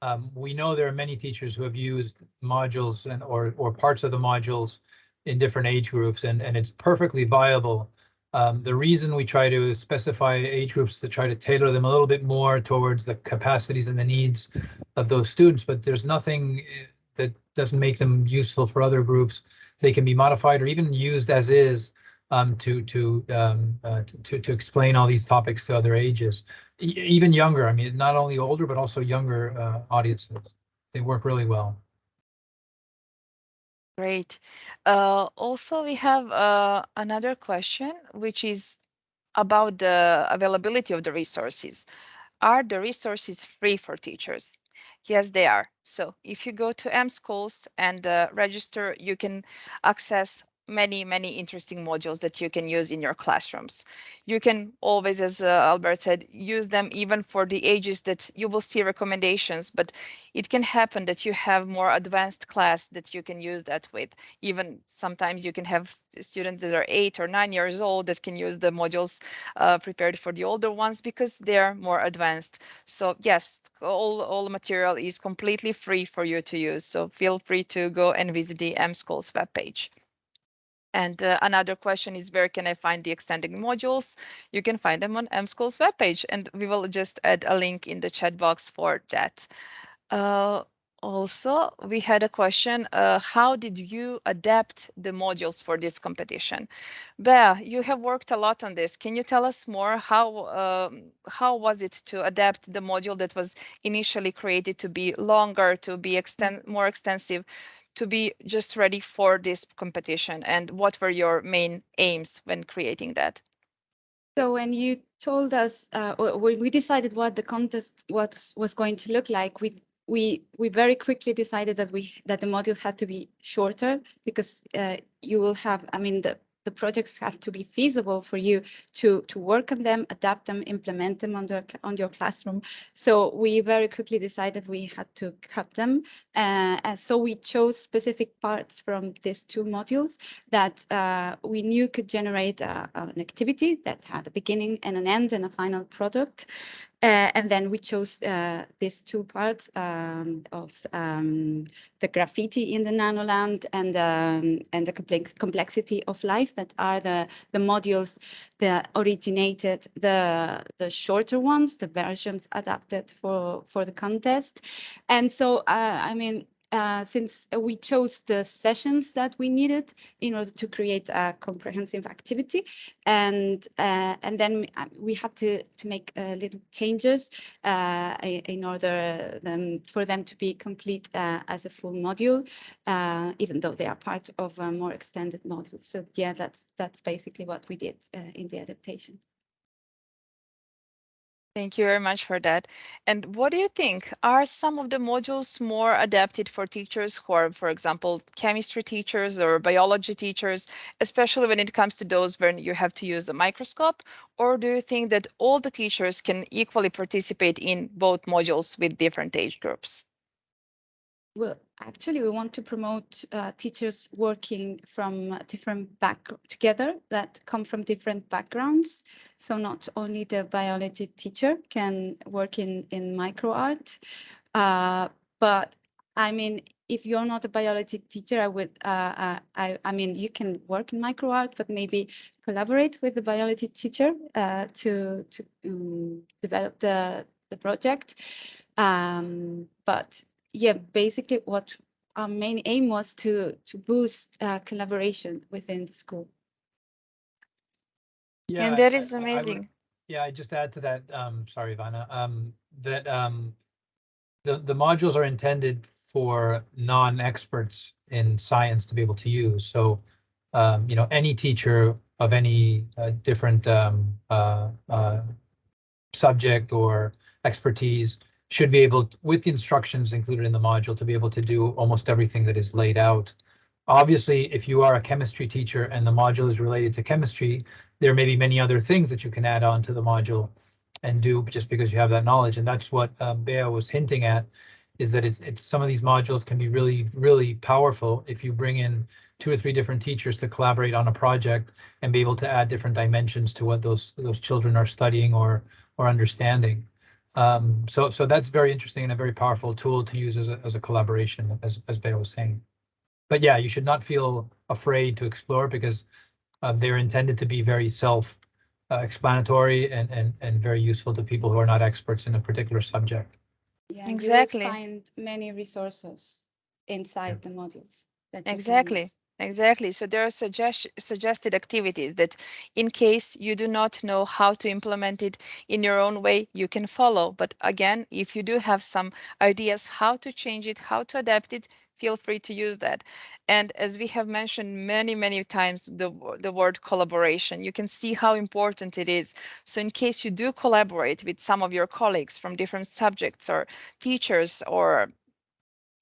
Um, we know there are many teachers who have used modules and, or, or parts of the modules in different age groups and, and it's perfectly viable. Um, the reason we try to specify age groups to try to tailor them a little bit more towards the capacities and the needs of those students, but there's nothing eh, that doesn't make them useful for other groups. They can be modified or even used as is um, to to, um, uh, to to explain all these topics to other ages, e even younger. I mean, not only older but also younger uh, audiences. They work really well. Great. Uh, also, we have uh, another question, which is about the availability of the resources. Are the resources free for teachers? Yes, they are. So if you go to mSchools and uh, register, you can access many, many interesting modules that you can use in your classrooms. You can always, as uh, Albert said, use them even for the ages that you will see recommendations, but it can happen that you have more advanced class that you can use that with. Even sometimes you can have students that are eight or nine years old that can use the modules uh, prepared for the older ones because they're more advanced. So yes, all, all material is completely free for you to use. So feel free to go and visit the mSchools webpage. And uh, another question is where can I find the extended modules? You can find them on mSchools' webpage and we will just add a link in the chat box for that. Uh, also, we had a question, uh, how did you adapt the modules for this competition? Bea, you have worked a lot on this. Can you tell us more? How, um, how was it to adapt the module that was initially created to be longer, to be extend more extensive, to be just ready for this competition and what were your main aims when creating that? So when you told us, uh, when we decided what the contest what was going to look like, we we we very quickly decided that we that the module had to be shorter because uh, you will have, I mean, the the projects had to be feasible for you to to work on them, adapt them, implement them on, the, on your classroom. So we very quickly decided we had to cut them. Uh, and so we chose specific parts from these two modules that uh, we knew could generate uh, an activity that had a beginning and an end and a final product. Uh, and then we chose uh, these two parts um, of um, the graffiti in the nanoland and um, and the complex complexity of life that are the the modules that originated the the shorter ones, the versions adapted for for the contest. And so uh, I mean uh, since we chose the sessions that we needed in order to create a comprehensive activity. And uh, and then uh, we had to, to make uh, little changes in order them, for them to be complete as a full module, even though they are part of a more extended module. So yeah, that's that's basically what we did in the adaptation. Thank you very much for that. And what do you think? Are some of the modules more adapted for teachers who are, for example, chemistry teachers or biology teachers, especially when it comes to those when you have to use a microscope? Or do you think that all the teachers can equally participate in both modules with different age groups? Well, actually, we want to promote uh, teachers working from different back together that come from different backgrounds. So not only the biology teacher can work in in micro art, uh, but I mean, if you're not a biology teacher, I would, uh, uh I, I mean, you can work in micro art, but maybe collaborate with the biology teacher uh, to to um, develop the the project. Um, but yeah, basically what our main aim was to to boost uh, collaboration within the school. Yeah, and that I, is amazing. I would, yeah, I just add to that. Um, sorry, Ivana. Um, that um, the the modules are intended for non-experts in science to be able to use. So, um, you know, any teacher of any uh, different um, uh, uh, subject or expertise should be able, with the instructions included in the module, to be able to do almost everything that is laid out. Obviously, if you are a chemistry teacher and the module is related to chemistry, there may be many other things that you can add on to the module and do just because you have that knowledge. And that's what um, Bea was hinting at, is that it's, it's some of these modules can be really, really powerful if you bring in two or three different teachers to collaborate on a project and be able to add different dimensions to what those those children are studying or or understanding. Um, so, so that's very interesting and a very powerful tool to use as a, as a collaboration, as, as Bea was saying. But yeah, you should not feel afraid to explore because uh, they're intended to be very self uh, explanatory and, and, and very useful to people who are not experts in a particular subject. Yeah, exactly. You will find many resources inside yeah. the modules. That exactly. Exactly. So there are suggest suggested activities that in case you do not know how to implement it in your own way, you can follow. But again, if you do have some ideas how to change it, how to adapt it, feel free to use that. And as we have mentioned many, many times, the, the word collaboration, you can see how important it is. So in case you do collaborate with some of your colleagues from different subjects or teachers or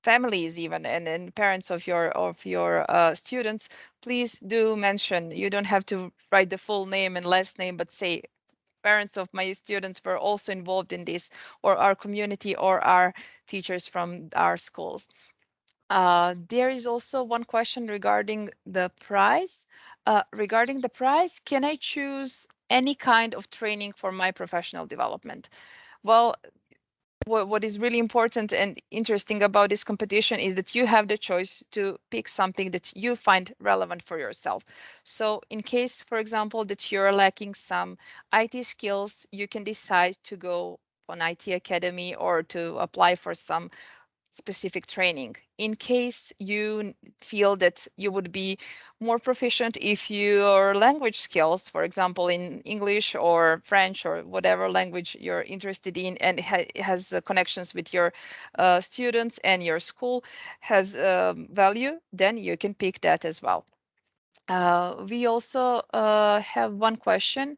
families even and, and parents of your of your uh, students please do mention you don't have to write the full name and last name but say parents of my students were also involved in this or our community or our teachers from our schools uh, there is also one question regarding the price. Uh, regarding the price, can I choose any kind of training for my professional development? Well, what, what is really important and interesting about this competition is that you have the choice to pick something that you find relevant for yourself. So in case, for example, that you're lacking some IT skills, you can decide to go on IT Academy or to apply for some specific training. In case you feel that you would be more proficient if your language skills, for example, in English or French or whatever language you're interested in and ha- has uh, connections with your uh, students and your school has um, value, then you can pick that as well. Uh, we also uh, have one question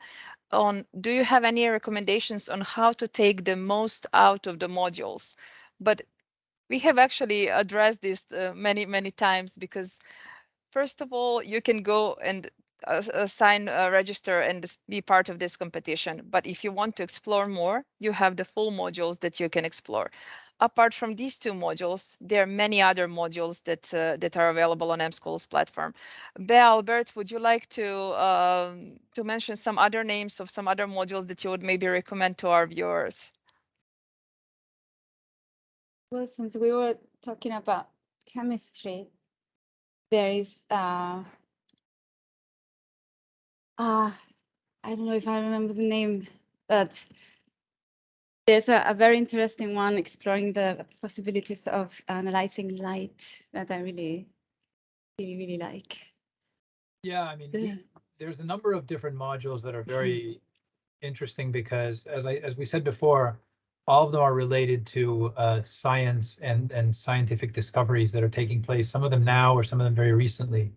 on do you have any recommendations on how to take the most out of the modules? But we have actually addressed this uh, many many times because first of all you can go and uh, uh, sign uh, register and be part of this competition. But if you want to explore more you have the full modules that you can explore. Apart from these two modules there are many other modules that uh, that are available on mSchools platform. Bea albert would you like to um, to mention some other names of some other modules that you would maybe recommend to our viewers Well, since we were talking about chemistry, there is uh, uh, I don't know if I remember the name, but there's a, a very interesting one exploring the possibilities of analyzing light that I really, really, really like. Yeah, I mean, Yeah. there's a number of different modules that are very interesting because as I, as we said before, all of them are related to uh, science and, and scientific discoveries that are taking place, some of them now or some of them very recently.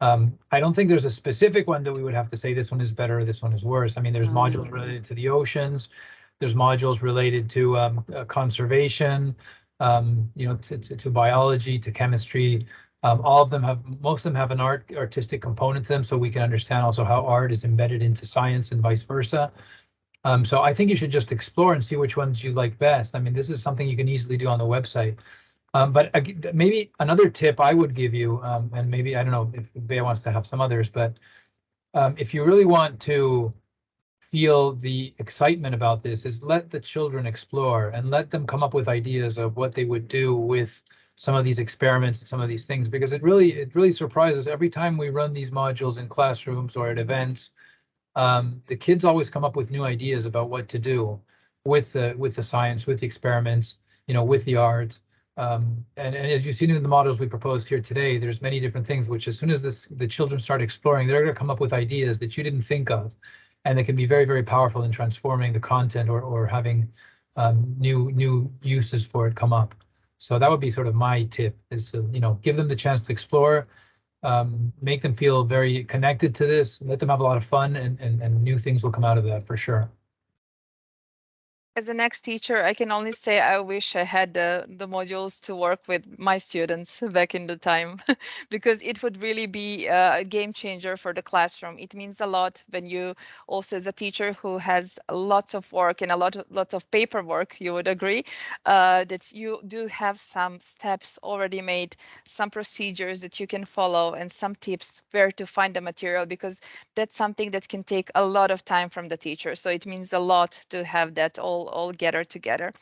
Um, I don't think there's a specific one that we would have to say this one is better, or this one is worse. I mean, there's Um, modules related to the oceans. There's modules related to um, uh, conservation, um, you know, to, to, to biology, to chemistry. Um, all of them have, most of them have an art, artistic component to them, so we can understand also how art is embedded into science and vice versa. Um, so I think you should just explore and see which ones you like best. I mean, this is something you can easily do on the website. Um, but ag- maybe another tip I would give you, um, and maybe, I don't know if Bea wants to have some others, but um, if you really want to feel the excitement about this is let the children explore and let them come up with ideas of what they would do with some of these experiments and some of these things because it really it really surprises every time we run these modules in classrooms or at events um, the kids always come up with new ideas about what to do with the with the science with the experiments you know with the art um, and, and as you've seen in the models we proposed here today there's many different things which as soon as this the children start exploring they're going to come up with ideas that you didn't think of and they can be very, very powerful in transforming the content or, or having um, new, new uses for it come up. So that would be sort of my tip is to, you know, give them the chance to explore, um, make them feel very connected to this, let them have a lot of fun and, and, and new things will come out of that for sure. As an ex-teacher, I can only say I wish I had the, the modules to work with my students back in the time because it would really be uh, a game changer for the classroom. It means a lot when you also as a teacher who has lots of work and a lot of lots of paperwork, you would agree, uh, that you do have some steps already made, some procedures that you can follow and some tips where to find the material because that's something that can take a lot of time from the teacher. So it means a lot to have that all all gather together.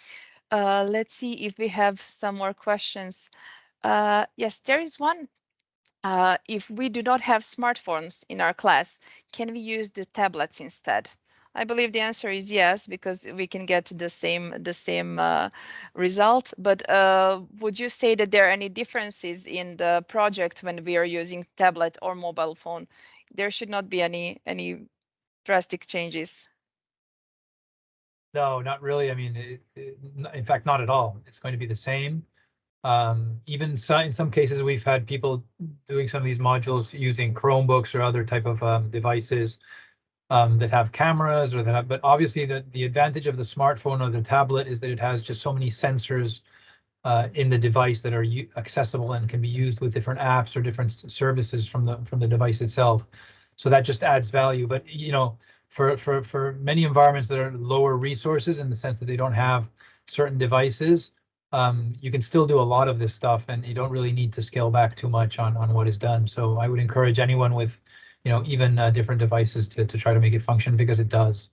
Uh, let's see if we have some more questions. Uh, yes, there is one. Uh, if we do not have smartphones in our class, can we use the tablets instead? I believe the answer is yes, because we can get the same the same uh, result. But uh, would you say that there are any differences in the project when we are using tablet or mobile phone? There should not be any any drastic changes. No, not really. I mean, it, it, in fact, not at all. It's going to be the same. Um, even so, in some cases, we've had people doing some of these modules using Chromebooks or other type of um, devices um, that have cameras or that have, but obviously the, the advantage of the smartphone or the tablet is that it has just so many sensors uh, in the device that are accessible and can be used with different apps or different services from the from the device itself. So that just adds value. But you know, for for for many environments that are lower resources in the sense that they don't have certain devices, um, you can still do a lot of this stuff, and you don't really need to scale back too much on on what is done. So I would encourage anyone with you know, even uh, different devices to, to try to make it function because it does.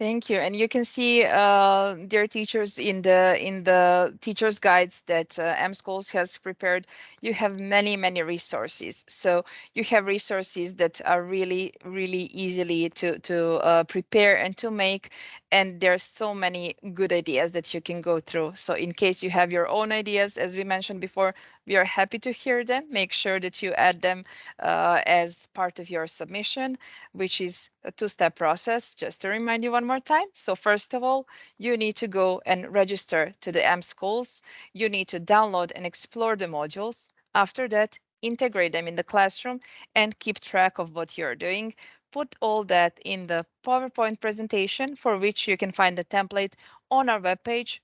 Thank you. And you can see, uh, dear teachers, in the in the teachers guides that uh, Schools has prepared, you have many, many resources. So you have resources that are really, really easily to to uh, prepare and to make. And there's so many good ideas that you can go through. So in case you have your own ideas, as we mentioned before, we are happy to hear them. Make sure that you add them uh, as part of your submission, which is a two-step process. Just to remind you one more time. So first of all, you need to go and register to the mSchools. You need to download and explore the modules. After that, integrate them in the classroom and keep track of what you're doing. Put all that in the PowerPoint presentation for which you can find the template on our webpage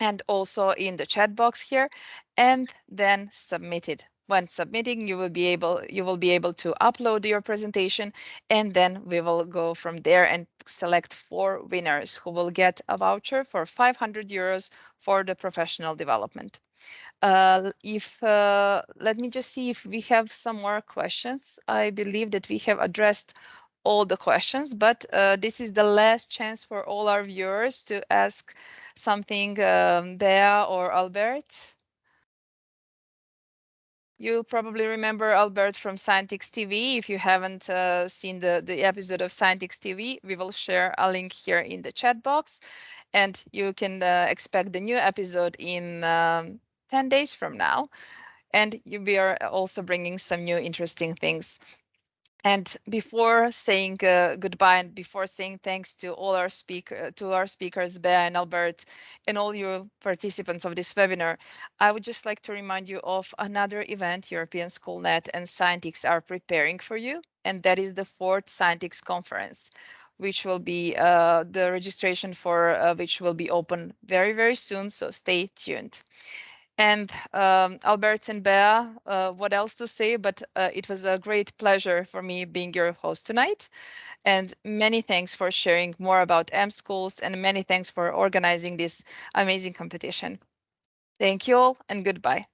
and also in the chat box here and then submit it when submitting you will be able you will be able to upload your presentation and then we will go from there and select four winners who will get a voucher for 500 euros for the professional development uh, if uh, let me just see if we have some more questions i believe that we have addressed all the questions, but uh, this is the last chance for all our viewers to ask something, um, Bea or Albert. You probably remember Albert from Scientix TV. If you haven't uh, seen the, the episode of Scientix TV, we will share a link here in the chat box. And you can uh, expect the new episode in um, 10 days from now. And we are also bringing some new interesting things and before saying uh, goodbye and before saying thanks to all our speaker to our speakers, Bea and Albert, and all you participants of this webinar, I would just like to remind you of another event European Schoolnet and Scientix are preparing for you, and that is the fourth Scientix conference which will be uh, the registration for uh, which will be open very, very soon. So stay tuned. And um, Albert and Bea, uh, what else to say? But uh, it was a great pleasure for me being your host tonight. And many thanks for sharing more about mSchools and many thanks for organizing this amazing competition. Thank you all and goodbye.